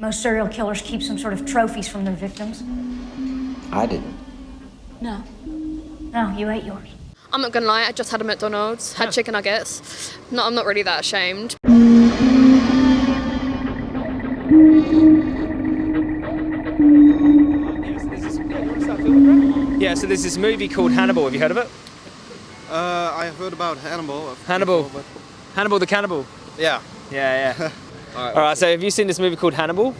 Most serial killers keep some sort of trophies from their victims. I didn't. No. No, you ate yours. I'm not gonna lie, I just had a McDonald's, had chicken nuggets. No, I'm not really that ashamed. Yeah, so there's this movie called Hannibal. Have you heard of it? Uh, I heard about Hannibal. Hannibal. before, Hannibal the Cannibal. yeah. Yeah, yeah. All right. so have you seen this movie called Hannibal?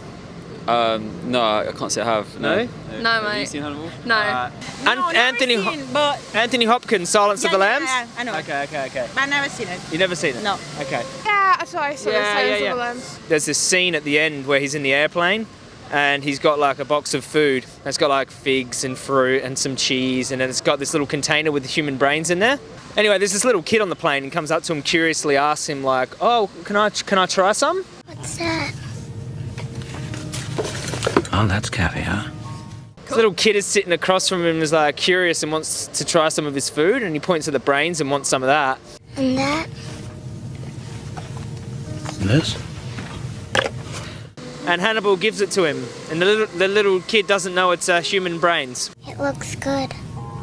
Um, no, I can't say I have. No? No, Have you seen Hannibal? No. Uh, No, An- never Anthony seen, but Anthony Hopkins, Silence of the yeah, Lambs. yeah, I know. Okay, okay, okay. but I never seen it. You never seen it? No. Okay. Yeah, so I saw Yeah, the Silence yeah, of the Lambs. There's this scene at the end where he's in the airplane and he's got like a box of food. It's got like figs and fruit and some cheese and then it's got this little container with human brains in there. Anyway, there's this little kid on the plane and comes up to him curiously asks him like, "Oh, can I can I try some?" What's that? Oh, that's caviar. This little kid is sitting across from him and is like curious and wants to try some of his food and he points to the brains and wants some of that. And that? And This? And Hannibal gives it to him and the little the little kid doesn't know it's uh, human brains. It looks good.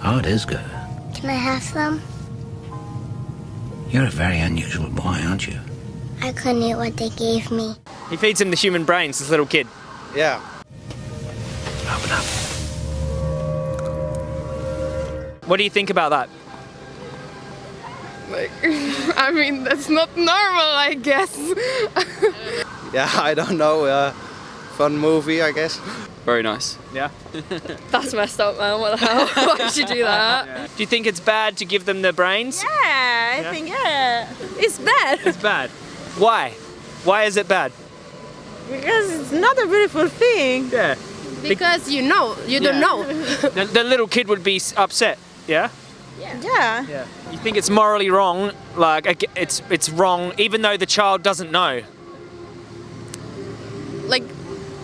Oh, it is good. Can I have some? You're a very unusual boy, aren't you? I couldn't eat what they gave me. He feeds him the human brains, this little kid. Yeah. Open up. What do you think about that? Like, I mean, that's not normal, I guess. Yeah, I don't know. Uh, fun movie, I guess. Very nice. Yeah. That's messed up, man. What the hell? Why would you do that? Do you think it's bad to give them the brains? Yeah, I Yeah. think yeah, it's bad It's bad. Why? Why is it bad? because it's not a beautiful thing. Yeah. Because you know, you don't know. The, the little kid would be upset. Yeah. Yeah. Yeah. You think it's morally wrong? Like it's it's wrong, even though the child doesn't know. like,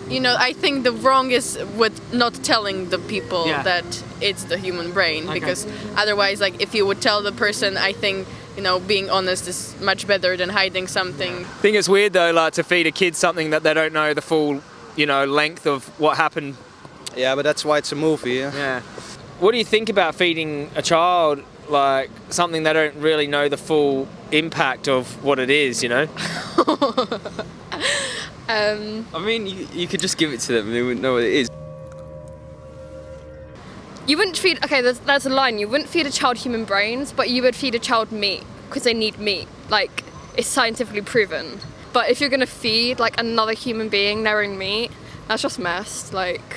you know, I think the wrong is with not telling the people Yeah. that it's the human brain Okay. because otherwise, like, if you would tell the person, I think, you know, being honest is much better than hiding something. I think it's weird though, like to feed a kid something that they don't know the full, you know, length of what happened. Yeah, but that's why it's a movie. Yeah. Yeah. What do you think about feeding a child like something they don't really know the full impact of what it is? You know. Um, I mean, you, you could just give it to them they wouldn't know what it is. You wouldn't feed. Okay, that's, that's a line. You wouldn't feed a child human brains, but you would feed a child meat because they need meat. Like it's scientifically proven. But if you're gonna feed like another human being their own meat, that's just messed. Like.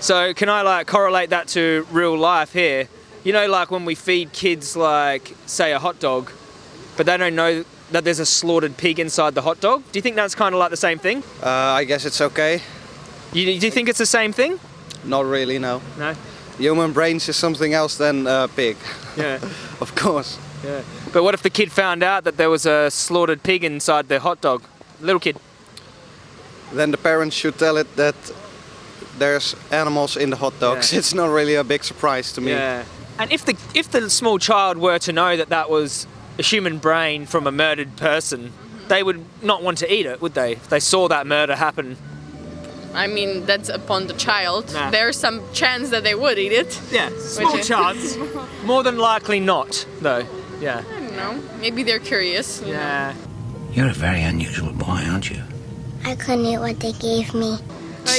So can I like correlate that to real life here? You know, like when we feed kids like say a hot dog, but they don't know that there's a slaughtered pig inside the hot dog. Do you think that's kind of like the same thing? Uh, I guess it's okay. You, do you think it's the same thing? Not really, no. No. Human brains is something else than uh, pig, Yeah. of course. yeah. But what if the kid found out that there was a slaughtered pig inside the hot dog? Little kid. Then the parents should tell it that there's animals in the hot dogs. Yeah. It's not really a big surprise to me. Yeah. And if the if the small child were to know that that was a human brain from a murdered person, they would not want to eat it, would they? If they saw that murder happen. I mean, that's upon the child. Nah. There's some chance that they would eat it. Yeah, small Which chance. More than likely not, though. Yeah. I don't know. Maybe they're curious. you know. Yeah. You're a very unusual boy, aren't you? I couldn't eat what they gave me.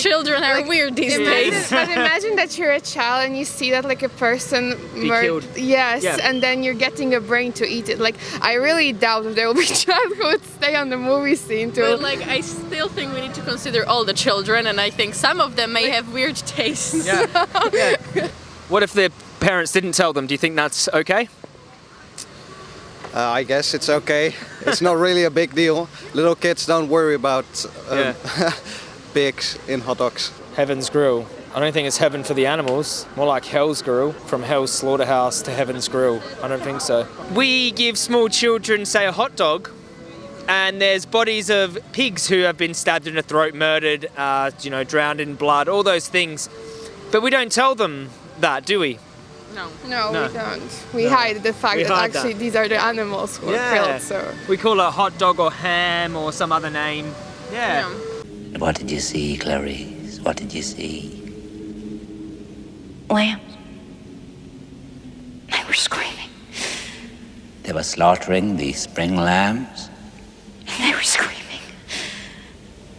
Children are weird these Imagine, days. but imagine that you're a child and you see that like a person mur- killed. Yes, Yeah. and then you're getting a brain to eat it. Like I really doubt if there will be a child who would stay on the movie scene to. But like, I still think we need to consider all the children, and I think some of them may have weird tastes. Yeah. yeah. What if their parents didn't tell them? Do you think that's okay? Uh, I guess it's okay. It's not really a big deal. Little kids don't worry about um, pigs in hot dogs. Heaven's Grill. I don't think it's heaven for the animals. More like Hell's Grill, from Hell's Slaughterhouse to Heaven's Grill. I don't think so. We give small children, say, a hot dog, and there's bodies of pigs who have been stabbed in the throat, murdered, uh, you know, drowned in blood, all those things. But we don't tell them that, do we? No. no, No. we don't. We hide the fact We that actually that. these are the animals who Yeah. are killed. So We call it hot dog or ham or some other name. Yeah. Yeah. What did you see, Clarice? What did you see? Lambs. They were screaming. They were slaughtering the spring lambs. They were screaming.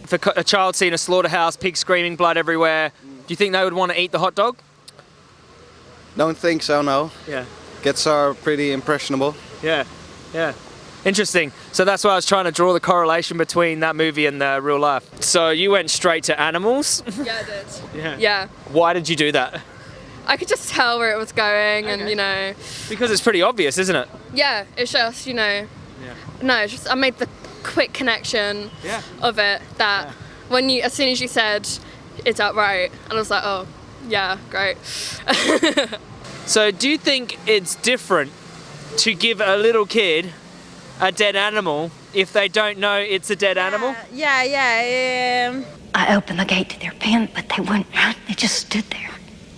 If a, co- a child seen a slaughterhouse, pig screaming, blood everywhere, do you think they would want to eat the hot dog? Don't think so, no. Yeah. Kids are pretty impressionable. Yeah, yeah. Interesting. So that's why I was trying to draw the correlation between that movie and the real life. So you went straight to animals. Yeah, I did. Yeah. Yeah. Why did you do that? I could just tell where it was going, and you know, Because it's pretty obvious, isn't it? yeah, it's just you know, Yeah. no, it's just I made the quick connection Yeah. of it that when you, as soon as you said it's outright, and I was like, oh, yeah, great. So do you think it's different to give a little kid a dead animal if they don't know it's a dead animal? Yeah, yeah. Um, I opened the gate to their pen, but they wouldn't run. They just stood there,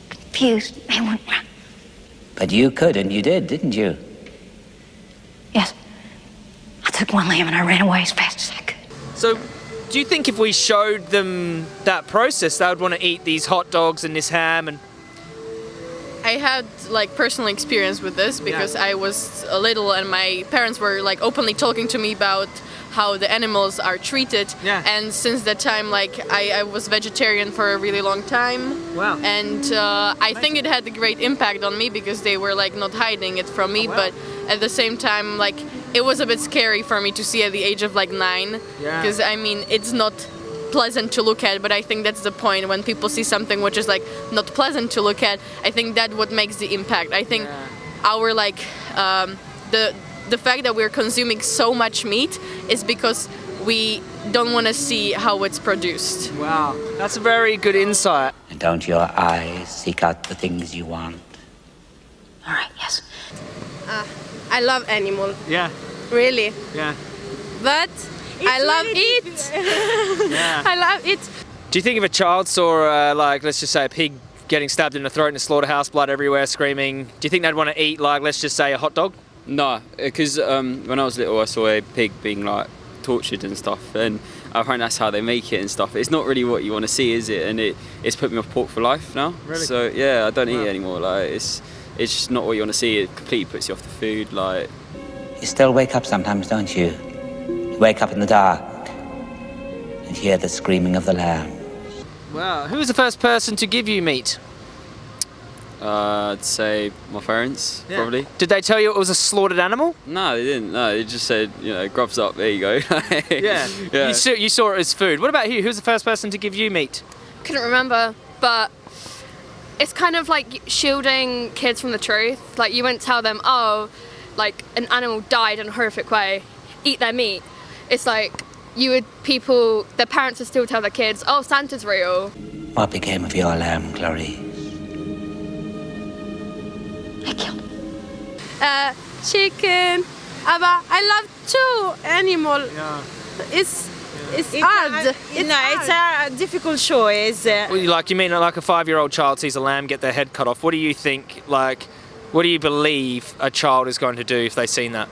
confused. They wouldn't run. But you could, and you did, didn't you? Yes. I took one lamb and I ran away as fast as I could. So do you think if we showed them that process, they would want to eat these hot dogs and this ham and I had like personal experience with this because I was a little and my parents were like openly talking to me about how the animals are treated. Yeah. And since that time, like I, I was vegetarian for a really long time. Wow. And uh, I think it had a great impact on me because they were like not hiding it from me, wow. but at the same time, like it was a bit scary for me to see at the age of like nine. Yeah. Because I mean, it's not pleasant to look at but i think that's the point when people see something which is like not pleasant to look at i think that what makes the impact i think our like um, the the fact that we're consuming so much meat is because we don't want to see how it's produced Wow. That's a very good insight. And don't your eyes seek out the things you want? All right, yes. Uh, I love animal, Yeah. really. Yeah. But I love it. Yeah. I love it. Do you think if a child saw, uh, like, let's just say a pig getting stabbed in the throat in a slaughterhouse, blood everywhere, screaming, do you think they'd want to eat, like, let's just say a hot dog? No, because um, when I was little, I saw a pig being like tortured and stuff, and apparently that's how they make it and stuff. It's not really what you want to see, is it? And it, it's put me off pork for life now. Really? So yeah, I don't eat it anymore. Like it's it's just not what you want to see. It completely puts you off the food. Like You still wake up sometimes, don't you? You wake up in the dark and hear the screaming of the lamb. Wow. Who was the first person to give you meat? uh, I'd say my parents Yeah. probably. Did they tell you it was a slaughtered animal? No, they didn't. No, they just said you know grubs up. There you go. Yeah. yeah. You, saw, you saw it as food. What about you? Who was the first person to give you meat? couldn't remember, but it's kind of like shielding kids from the truth. Like you wouldn't tell them, oh, like an animal died in a horrific way, eat their meat. It's like you would people, their parents would still tell their kids, oh, Santa's real. What became of your lamb, Clarice? I killed him. Uh, chicken. Aber I love two animal. Yeah. It's it's, it's hard. A, it's no, hard. it's a difficult choice. Well, you- like you mean like a five-year-old child sees a lamb get their head cut off? What do you think? Like, what do you believe a child is going to do if they've seen that?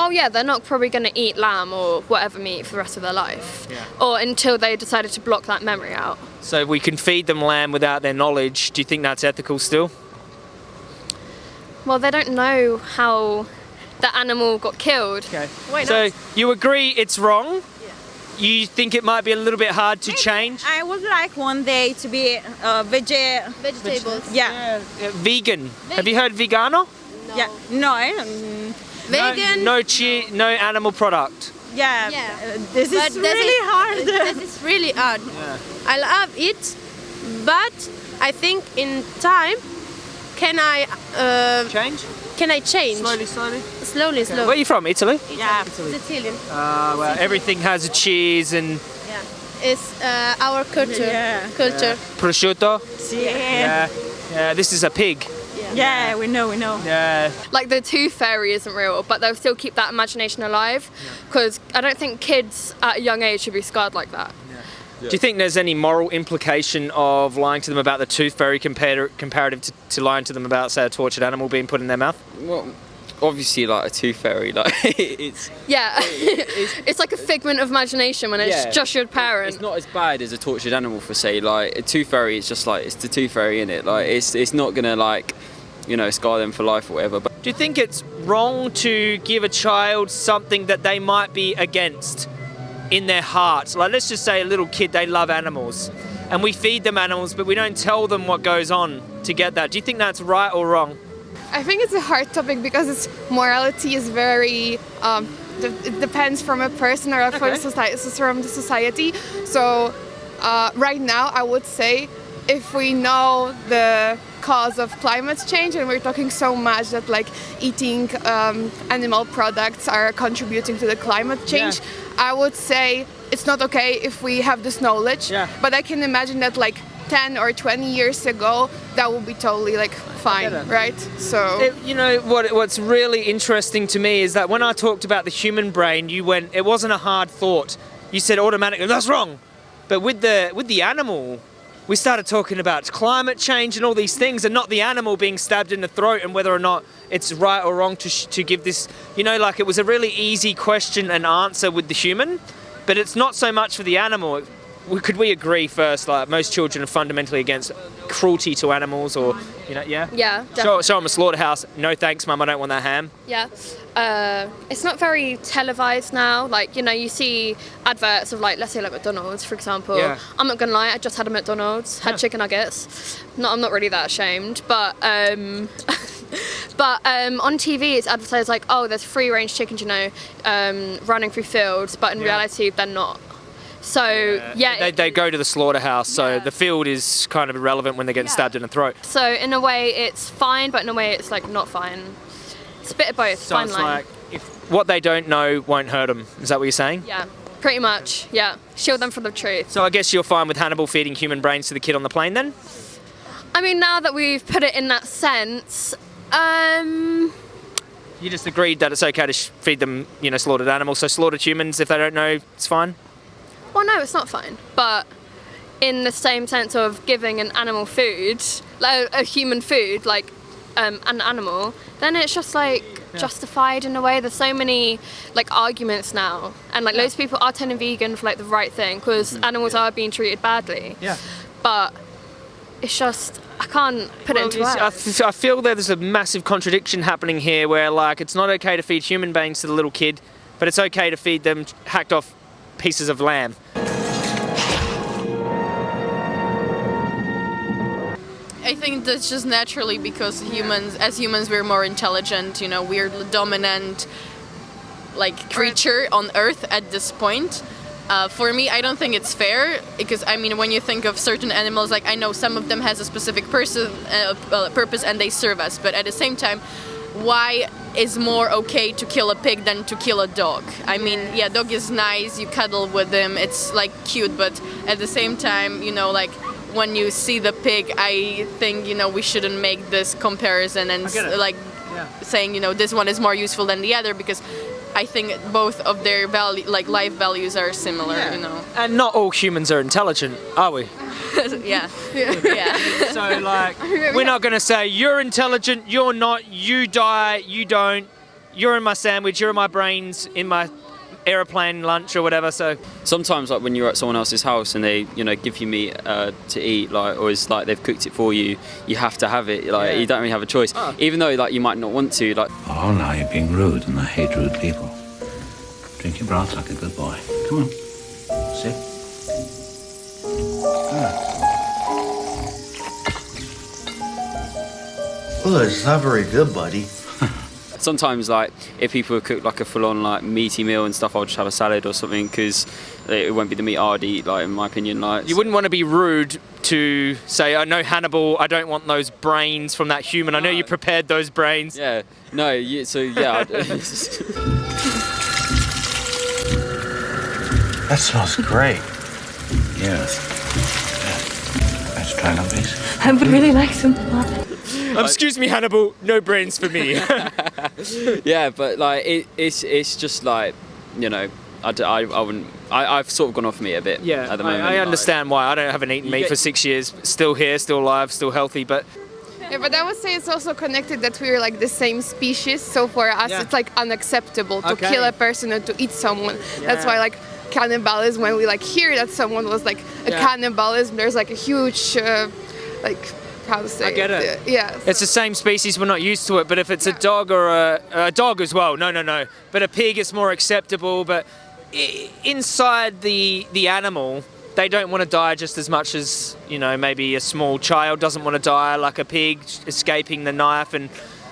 Oh yeah, they're not probably going to eat lamb or whatever meat for the rest of their life, Yeah. or until they decided to block that memory out. So we can feed them lamb without their knowledge. Do you think that's ethical still? Well, they don't know how the animal got killed. Okay. Why So not? you agree it's wrong? You think it might be a little bit hard to change? I would like one day to be uh, veg. Vegetables. Yeah. Uh, vegan. Have you heard vegano? Yeah. No. Vegan. No, no cheese, no animal product. yeah. Yeah. this But is this really is- hard. This is really hard. Yeah. I love it, but I think in time, can I uh, Change? can I change slowly. slowly, Where slowly? Where are you from? Italy? yeah. Sicilian. Uh, well, everything has a cheese and Yeah. It's uh, our culture. Yeah. Culture. prosciutto. Yeah. Yeah. Yeah. This is a pig. Yeah. We know. We know. Yeah. Like the tooth fairy isn't real, but they'll still keep that imagination alive. Because I don't think kids at a young age should be scarred like that. Do you think there's any moral implication of lying to them about the tooth fairy compar- comparative to, to lying to them about, say, a tortured animal being put in their mouth? Well, obviously like a tooth fairy. Like it's Yeah, it's like a figment of imagination when it's Yeah. just your parent. it's not as bad as a tortured animal for say like a tooth fairy. It's just like it's the tooth fairy in it. Like it's it's not gonna like you know scar them for life or whatever. But Do you think it's wrong to give a child something that they might be against in their hearts? Like, let's just say a little kid, they love animals, and we feed them animals, but we don't tell them what goes on to get that. Do you think that's right or wrong? I think it's a hard topic because its morality is very. Um, de- it depends from a person or from, society, from the society. So, uh, right now, I would say if we know the cause of climate change and we're talking so much that like eating um, animal products are contributing to the climate change, I would say it's not okay if we have this knowledge. yeah. But I can imagine that like 10 or 20 years ago, that would be totally like fine, right? So. It- you know what? What's really interesting to me is that when I talked about the human brain, you went. It wasn't a hard thought. You said automatically that's wrong. But with the with the animal, we started talking about climate change and all these things, and not the animal being stabbed in the throat and whether or not it's right or wrong to to give this. You know, like it was a really easy question and answer with the human, but it's not so much for the animal. Could we agree first? Like most children are fundamentally against cruelty to animals, or you know, yeah. Yeah, Show, them a slaughterhouse. No thanks, mum. I don't want that ham. Yeah. Uh, it's not very televised now. Like, you know, you see adverts of like, let's say like McDonald's, for example. Yeah. I'm not gonna lie, I just had a McDonald's, had chicken nuggets. No, I'm not really that ashamed, but um, but um, on TV it's advertised like, oh, there's free range chickens, you know, um, running through fields, but in Yeah. reality they're not. So yeah, They, they go to the slaughterhouse, so the field is kind of irrelevant when they're getting stabbed in the throat. so in a way it's fine, but in a way it's like not fine. It's a bit of both. So fine it's line. like if what they don't know won't hurt them. Is that what you're saying? Yeah, pretty much. Yeah, shield them from the truth. So I guess you're fine with Hannibal feeding human brains to the kid on the plane then? I mean, now that we've put it in that sense, um, You just agreed that it's okay to feed them, you know, slaughtered animals. So slaughtered humans, if they don't know, it's fine. Well, no, it's not fine. But in the same sense of giving an animal food, like a human food, like um, an animal, then it's just like justified in a way. There's so many like arguments now, and like loads of people are turning vegan for like the right thing because animals are being treated badly. Yeah. But it's just I can't put Well, it into words. I, I feel there's a massive contradiction happening here where, like, it's not okay to feed human beings to the little kid, but it's okay to feed them hacked off pieces of lamb. I think that's just naturally because humans, as humans, we're more intelligent. You know, we're the dominant, like creature on Earth at this point. Uh, for me, I don't think it's fair because I mean, when you think of certain animals, like I know some of them has a specific person, uh, uh, purpose, and they serve us. But at the same time, why is more okay to kill a pig than to kill a dog? I mean, yeah, dog is nice. You cuddle with them. It's like cute, but at the same time, you know, like when you see the pig, I think you know we shouldn't make this comparison and like saying you know this one is more useful than the other because I think both of their value like life values are similar. You know. And not all humans are intelligent, are we? yeah. yeah. So, like, we're not going to say, you're intelligent, you're not, you die, you don't, you're in my sandwich, you're in my brains, in my aeroplane lunch or whatever. So, sometimes like when you're at someone else's house and they you know give you meat uh, to eat like or it's like they've cooked it for you you have to have it like Yeah. you don't really have a choice even though like you might not want to like Oh, now you're being rude, and I hate rude people. Drink your broth like a good boy. Come on. Sit. Oh, it's not very good, buddy. Sometimes like if people have cooked like a full-on like meaty meal and stuff i'll just have a salad or something because it won't be the meat i'd eat like in my opinion like you wouldn't want to be rude to say, I know Hannibal, I don't want those brains from that human. I know you prepared those brains. yeah no you, so yeah That smells great. Yes. Let's try one, please. I would really like some. Um, excuse me, Hannibal, no brains for me. yeah, but like it, it's it's just like you know I, d- I, I wouldn't I, I've sort of gone off meat a bit Yeah, at the I- moment. I, like- understand why. I don't haven't eaten meat get- for six years. Still here, still alive, still healthy. But Yeah, but I would say it's also connected that we're like the same species. So for us, Yeah. it's like unacceptable to Okay. kill a person or to eat someone. That's why like cannibalism, when we like hear that someone was like a Yeah. cannibalism, there's like a huge, uh, like, how to I get it. Yeah. It's the same species, we're not used to it. But if it's a dog or a, a dog as well, no, no, no. But a pig is more acceptable. But i- inside the the animal, they don't want to die just as much as you know maybe a small child doesn't want to die, like a pig escaping the knife and.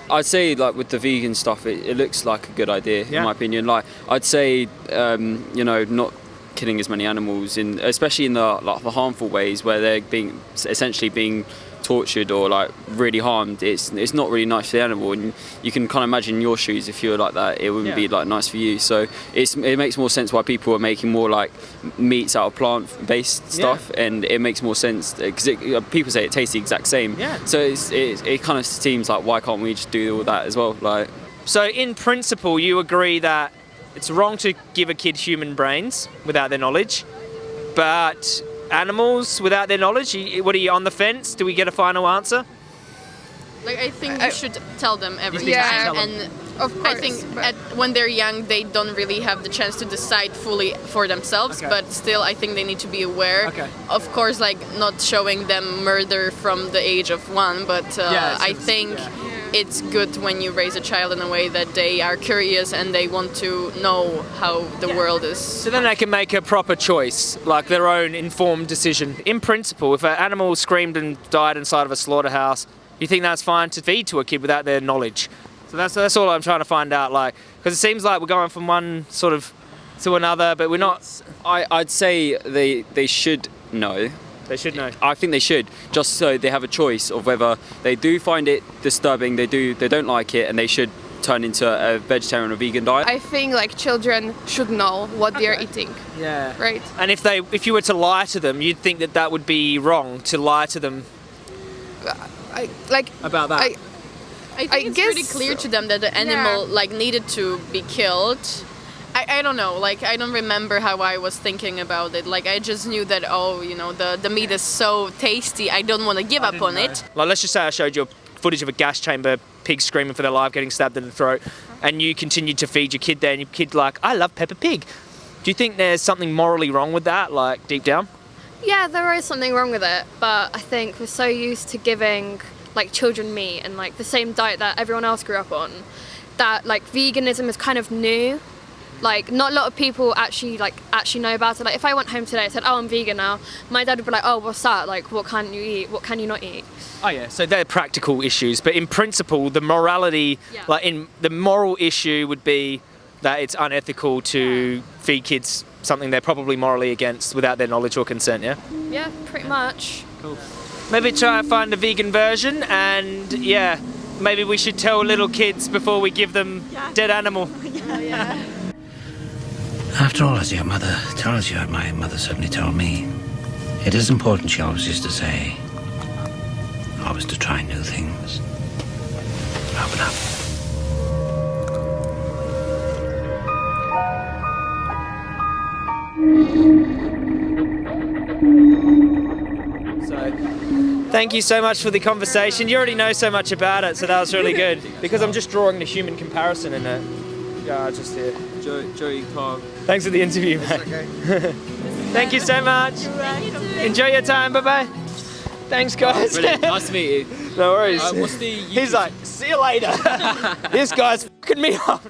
I'd say like with the vegan stuff, it, it looks like a good idea Yeah. in my opinion. Like I'd say, um, you know, not killing as many animals in, especially in the like the harmful ways where they're being essentially being tortured or like really harmed. It's it's not really nice for the animal, and you can kind of imagine your shoes if you were like that, it wouldn't Yeah. be like nice for you. So it's it makes more sense why people are making more like meats out of plant-based stuff, and it makes more sense because uh, people say it tastes the exact same. Yeah. So it's, it, it kind of seems like why can't we just do all that as well? Like, So in principle, you agree that it's wrong to give a kid human brains without their knowledge, but animals without their knowledge, you- what are you on the fence? Do we get a final answer? Like I think you should tell them everything, think you should and of course. I think at, when they're young, they don't really have the chance to decide fully for themselves. Okay. But still, I think they need to be aware. Okay. Of course, like not showing them murder from the age of one, but uh, Yeah, I think yeah. It's good when you raise a child in a way that they are curious and they want to know how the world is. So then they can make a proper choice, like their own informed decision. In principle, if an animal screamed and died inside of a slaughterhouse, you think that's fine to feed to a kid without their knowledge? So that's that's all I'm trying to find out. Like, because it seems like we're going from one sort of to another, but we're not. I, I'd say they they should know. They should know. I think they should, just so they have a choice of whether they do find it disturbing, they do they don't like it, and they should turn into a vegetarian or vegan diet. I think like children should know what they're eating, Yeah. right? And if they, if you were to lie to them, you'd think that that would be wrong to lie to them I like about that. I, I think I it's pretty clear so. to them that the animal like needed to be killed. I, I don't know, like I don't remember how I was thinking about it. Like I just knew that oh, you know, the, the meat is so tasty, I don't want to give up on it. Like, let's just say I showed you footage of a gas chamber, pig screaming for their life, getting stabbed in the throat, uh-huh. and you continued to feed your kid there, and your kid like, I love Peppa Pig. Do you think there's something morally wrong with that, like deep down? Yeah, there is something wrong with it, but I think we're so used to giving like children meat and like the same diet that everyone else grew up on that like veganism is kind of new. Like not a lot of people actually like actually know about it. Like if I went home today and said, "Oh, I'm vegan now," my dad would be like, "Oh, what's that? Like what can you eat? What can you not eat?" Oh yeah. So they're practical issues, but in principle, the morality, Yeah. like in the moral issue, would be that it's unethical to feed kids something they're probably morally against without their knowledge or consent. Yeah. Yeah, pretty much. cool Maybe try and find a vegan version, and yeah, maybe we should tell little kids before we give them dead animal. Oh, After all, as your mother tells you, my mother certainly told me, it is important, she always used to say, always to try new things. Open up. So, thank you so much for the conversation. You already know so much about it, so that was really good. Because I'm just drawing the human comparison in it. Yeah, just here. Joey, Joey Clark. Thanks for the interview, mate. Thank you so much. Enjoy your time. Bye bye. Thanks, guys. Brilliant. Nice to meet you. no worries. Uh, what's the He's like, see you later. this guy's fucking me up.